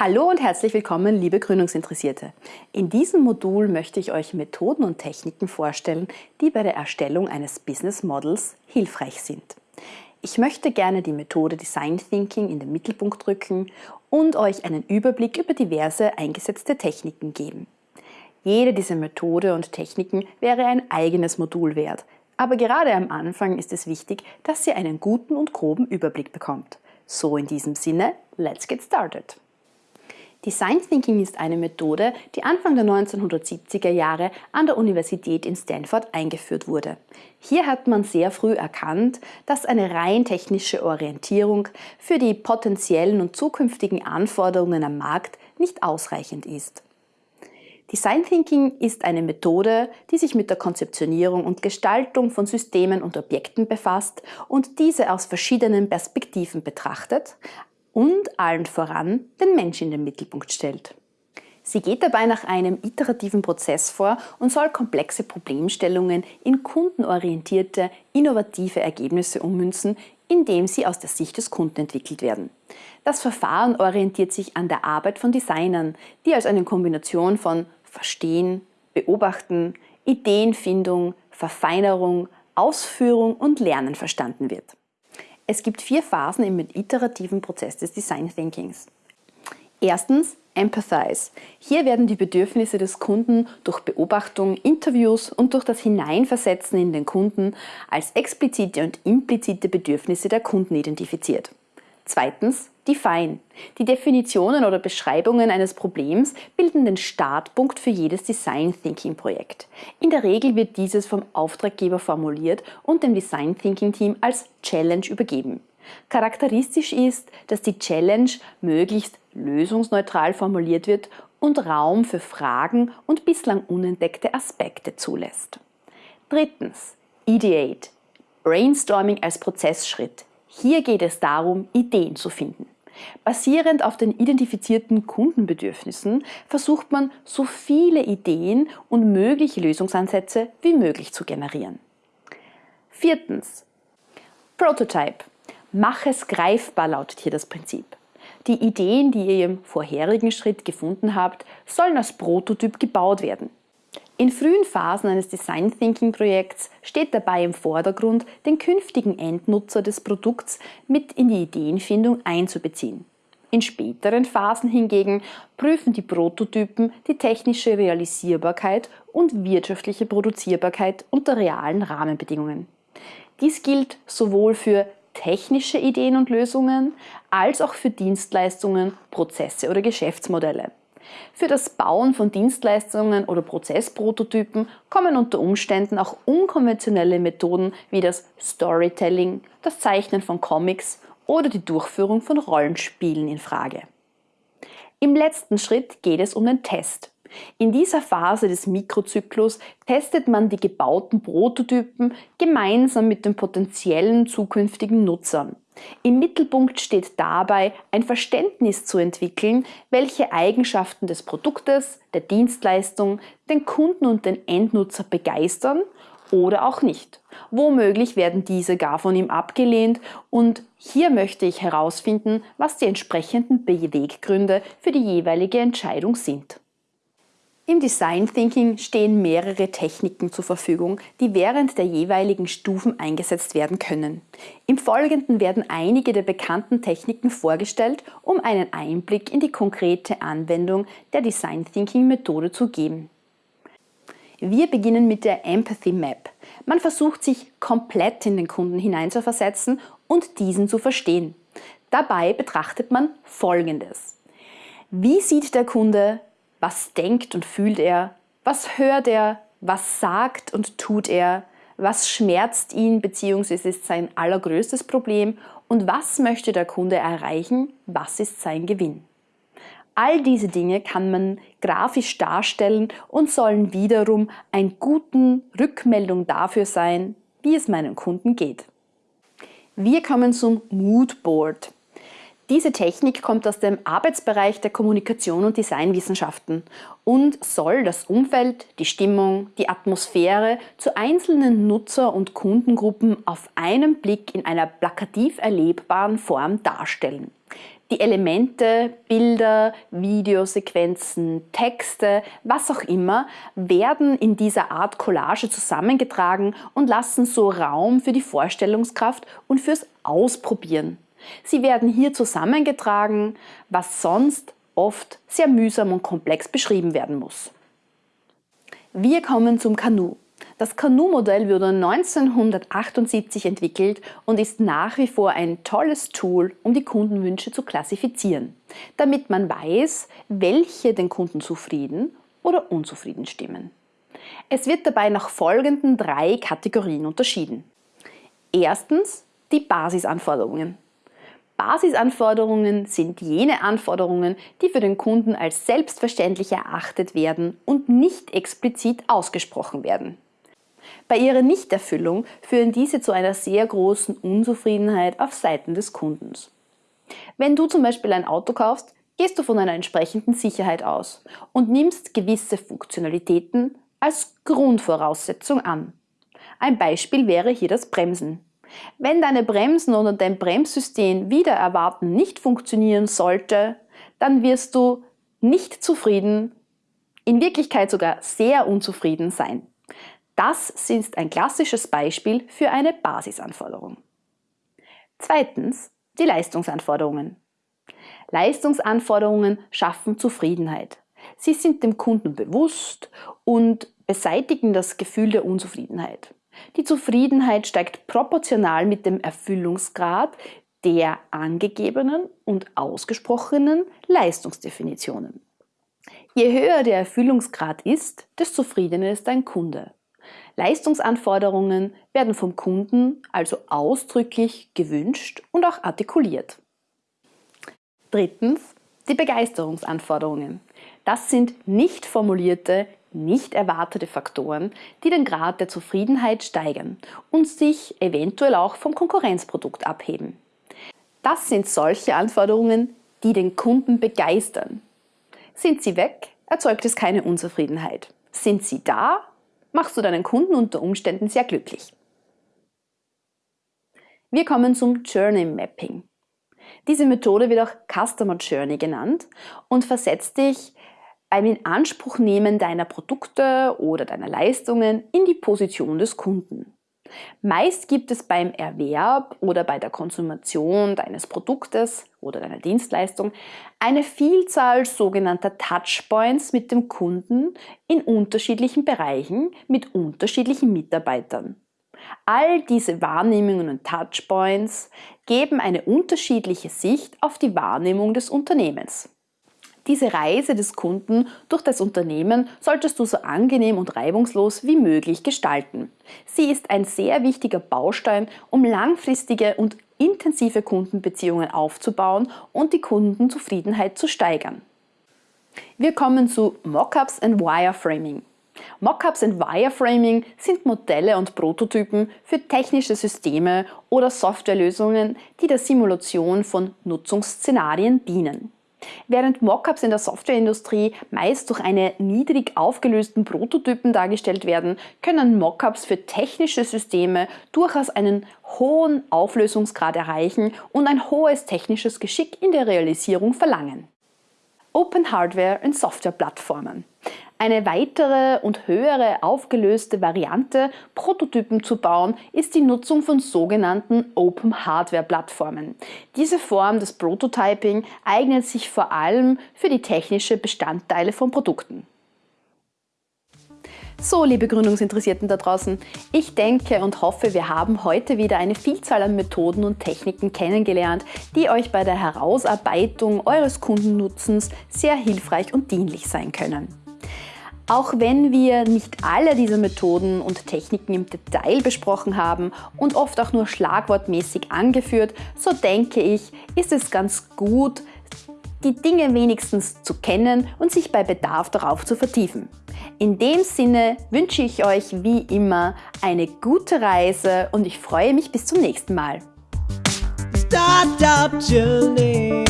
Hallo und herzlich willkommen, liebe Gründungsinteressierte. In diesem Modul möchte ich euch Methoden und Techniken vorstellen, die bei der Erstellung eines Business Models hilfreich sind. Ich möchte gerne die Methode Design Thinking in den Mittelpunkt rücken und euch einen Überblick über diverse eingesetzte Techniken geben. Jede dieser Methode und Techniken wäre ein eigenes Modul wert, aber gerade am Anfang ist es wichtig, dass ihr einen guten und groben Überblick bekommt. So in diesem Sinne, let's get started! Design Thinking ist eine Methode, die Anfang der 1970er Jahre an der Universität in Stanford eingeführt wurde. Hier hat man sehr früh erkannt, dass eine rein technische Orientierung für die potenziellen und zukünftigen Anforderungen am Markt nicht ausreichend ist. Design Thinking ist eine Methode, die sich mit der Konzeptionierung und Gestaltung von Systemen und Objekten befasst und diese aus verschiedenen Perspektiven betrachtet, und allen voran den Mensch in den Mittelpunkt stellt. Sie geht dabei nach einem iterativen Prozess vor und soll komplexe Problemstellungen in kundenorientierte, innovative Ergebnisse ummünzen, indem sie aus der Sicht des Kunden entwickelt werden. Das Verfahren orientiert sich an der Arbeit von Designern, die als eine Kombination von Verstehen, Beobachten, Ideenfindung, Verfeinerung, Ausführung und Lernen verstanden wird. Es gibt vier Phasen im iterativen Prozess des Design Thinkings. Erstens Empathize. Hier werden die Bedürfnisse des Kunden durch Beobachtung, Interviews und durch das Hineinversetzen in den Kunden als explizite und implizite Bedürfnisse der Kunden identifiziert. Zweitens Define. Die Definitionen oder Beschreibungen eines Problems bilden den Startpunkt für jedes Design Thinking Projekt. In der Regel wird dieses vom Auftraggeber formuliert und dem Design Thinking Team als Challenge übergeben. Charakteristisch ist, dass die Challenge möglichst lösungsneutral formuliert wird und Raum für Fragen und bislang unentdeckte Aspekte zulässt. Drittens. Ideate. Brainstorming als Prozessschritt. Hier geht es darum, Ideen zu finden. Basierend auf den identifizierten Kundenbedürfnissen versucht man, so viele Ideen und mögliche Lösungsansätze wie möglich zu generieren. Viertens. Prototype. Mach es greifbar lautet hier das Prinzip. Die Ideen, die ihr im vorherigen Schritt gefunden habt, sollen als Prototyp gebaut werden. In frühen Phasen eines Design Thinking Projekts steht dabei im Vordergrund, den künftigen Endnutzer des Produkts mit in die Ideenfindung einzubeziehen. In späteren Phasen hingegen prüfen die Prototypen die technische Realisierbarkeit und wirtschaftliche Produzierbarkeit unter realen Rahmenbedingungen. Dies gilt sowohl für technische Ideen und Lösungen als auch für Dienstleistungen, Prozesse oder Geschäftsmodelle. Für das Bauen von Dienstleistungen oder Prozessprototypen kommen unter Umständen auch unkonventionelle Methoden wie das Storytelling, das Zeichnen von Comics oder die Durchführung von Rollenspielen in Frage. Im letzten Schritt geht es um den Test. In dieser Phase des Mikrozyklus testet man die gebauten Prototypen gemeinsam mit den potenziellen zukünftigen Nutzern. Im Mittelpunkt steht dabei, ein Verständnis zu entwickeln, welche Eigenschaften des Produktes, der Dienstleistung, den Kunden und den Endnutzer begeistern oder auch nicht. Womöglich werden diese gar von ihm abgelehnt und hier möchte ich herausfinden, was die entsprechenden Beweggründe für die jeweilige Entscheidung sind. Im Design Thinking stehen mehrere Techniken zur Verfügung, die während der jeweiligen Stufen eingesetzt werden können. Im Folgenden werden einige der bekannten Techniken vorgestellt, um einen Einblick in die konkrete Anwendung der Design Thinking Methode zu geben. Wir beginnen mit der Empathy Map. Man versucht sich komplett in den Kunden hineinzuversetzen und diesen zu verstehen. Dabei betrachtet man Folgendes. Wie sieht der Kunde was denkt und fühlt er? Was hört er? Was sagt und tut er? Was schmerzt ihn bzw. ist sein allergrößtes Problem? Und was möchte der Kunde erreichen? Was ist sein Gewinn? All diese Dinge kann man grafisch darstellen und sollen wiederum eine gute Rückmeldung dafür sein, wie es meinem Kunden geht. Wir kommen zum Moodboard. Diese Technik kommt aus dem Arbeitsbereich der Kommunikation und Designwissenschaften und soll das Umfeld, die Stimmung, die Atmosphäre zu einzelnen Nutzer- und Kundengruppen auf einen Blick in einer plakativ erlebbaren Form darstellen. Die Elemente, Bilder, Videosequenzen, Texte, was auch immer, werden in dieser Art Collage zusammengetragen und lassen so Raum für die Vorstellungskraft und fürs Ausprobieren. Sie werden hier zusammengetragen, was sonst oft sehr mühsam und komplex beschrieben werden muss. Wir kommen zum Kanu. Das Kanu-Modell wurde 1978 entwickelt und ist nach wie vor ein tolles Tool, um die Kundenwünsche zu klassifizieren, damit man weiß, welche den Kunden zufrieden oder unzufrieden stimmen. Es wird dabei nach folgenden drei Kategorien unterschieden. Erstens die Basisanforderungen. Basisanforderungen sind jene Anforderungen, die für den Kunden als selbstverständlich erachtet werden und nicht explizit ausgesprochen werden. Bei ihrer Nichterfüllung führen diese zu einer sehr großen Unzufriedenheit auf Seiten des Kundens. Wenn du zum Beispiel ein Auto kaufst, gehst du von einer entsprechenden Sicherheit aus und nimmst gewisse Funktionalitäten als Grundvoraussetzung an. Ein Beispiel wäre hier das Bremsen. Wenn deine Bremsen oder dein Bremssystem wieder erwarten nicht funktionieren sollte, dann wirst du nicht zufrieden, in Wirklichkeit sogar sehr unzufrieden sein. Das ist ein klassisches Beispiel für eine Basisanforderung. Zweitens die Leistungsanforderungen. Leistungsanforderungen schaffen Zufriedenheit. Sie sind dem Kunden bewusst und beseitigen das Gefühl der Unzufriedenheit. Die Zufriedenheit steigt proportional mit dem Erfüllungsgrad der angegebenen und ausgesprochenen Leistungsdefinitionen. Je höher der Erfüllungsgrad ist, desto zufriedener ist dein Kunde. Leistungsanforderungen werden vom Kunden also ausdrücklich gewünscht und auch artikuliert. Drittens die Begeisterungsanforderungen. Das sind nicht formulierte, nicht erwartete Faktoren, die den Grad der Zufriedenheit steigern und sich eventuell auch vom Konkurrenzprodukt abheben. Das sind solche Anforderungen, die den Kunden begeistern. Sind sie weg, erzeugt es keine Unzufriedenheit. Sind sie da, machst du deinen Kunden unter Umständen sehr glücklich. Wir kommen zum Journey Mapping. Diese Methode wird auch Customer Journey genannt und versetzt dich beim Inanspruchnehmen deiner Produkte oder deiner Leistungen in die Position des Kunden. Meist gibt es beim Erwerb oder bei der Konsumation deines Produktes oder deiner Dienstleistung eine Vielzahl sogenannter Touchpoints mit dem Kunden in unterschiedlichen Bereichen mit unterschiedlichen Mitarbeitern. All diese Wahrnehmungen und Touchpoints geben eine unterschiedliche Sicht auf die Wahrnehmung des Unternehmens. Diese Reise des Kunden durch das Unternehmen solltest du so angenehm und reibungslos wie möglich gestalten. Sie ist ein sehr wichtiger Baustein, um langfristige und intensive Kundenbeziehungen aufzubauen und die Kundenzufriedenheit zu steigern. Wir kommen zu Mockups und Wireframing. Mockups und Wireframing sind Modelle und Prototypen für technische Systeme oder Softwarelösungen, die der Simulation von Nutzungsszenarien dienen. Während Mockups in der Softwareindustrie meist durch eine niedrig aufgelösten Prototypen dargestellt werden, können Mockups für technische Systeme durchaus einen hohen Auflösungsgrad erreichen und ein hohes technisches Geschick in der Realisierung verlangen. Open Hardware und Softwareplattformen. Eine weitere und höhere aufgelöste Variante, Prototypen zu bauen, ist die Nutzung von sogenannten Open Hardware Plattformen. Diese Form des Prototyping eignet sich vor allem für die technische Bestandteile von Produkten. So, liebe Gründungsinteressierten da draußen, ich denke und hoffe, wir haben heute wieder eine Vielzahl an Methoden und Techniken kennengelernt, die euch bei der Herausarbeitung eures Kundennutzens sehr hilfreich und dienlich sein können. Auch wenn wir nicht alle diese Methoden und Techniken im Detail besprochen haben und oft auch nur schlagwortmäßig angeführt, so denke ich, ist es ganz gut, die Dinge wenigstens zu kennen und sich bei Bedarf darauf zu vertiefen. In dem Sinne wünsche ich euch wie immer eine gute Reise und ich freue mich bis zum nächsten Mal. Startup Journey.